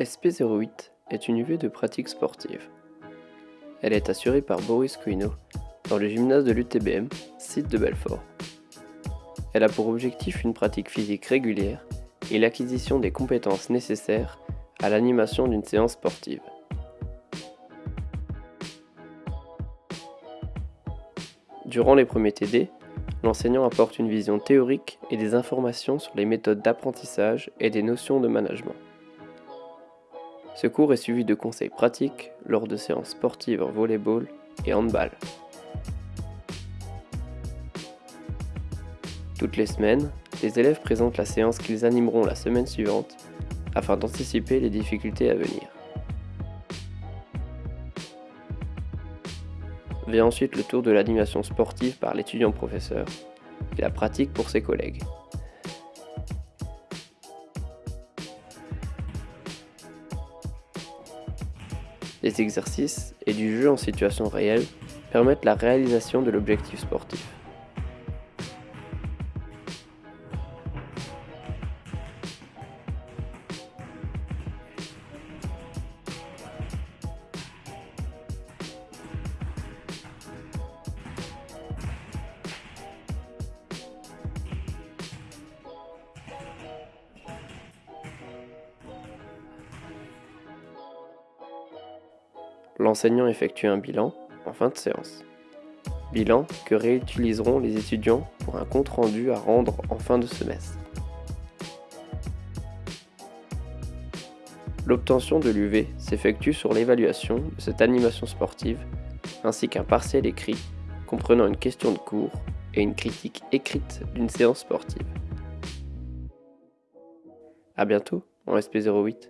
SP08 est une UV de pratique sportive. Elle est assurée par Boris Couineau dans le gymnase de l'UTBM, site de Belfort. Elle a pour objectif une pratique physique régulière et l'acquisition des compétences nécessaires à l'animation d'une séance sportive. Durant les premiers TD, l'enseignant apporte une vision théorique et des informations sur les méthodes d'apprentissage et des notions de management. Ce cours est suivi de conseils pratiques lors de séances sportives en volleyball et handball. Toutes les semaines, les élèves présentent la séance qu'ils animeront la semaine suivante afin d'anticiper les difficultés à venir. Vient ensuite le tour de l'animation sportive par l'étudiant-professeur et la pratique pour ses collègues. Les exercices et du jeu en situation réelle permettent la réalisation de l'objectif sportif. L'enseignant effectue un bilan en fin de séance. Bilan que réutiliseront les étudiants pour un compte-rendu à rendre en fin de semestre. L'obtention de l'UV s'effectue sur l'évaluation de cette animation sportive ainsi qu'un partiel écrit comprenant une question de cours et une critique écrite d'une séance sportive. A bientôt en SP08.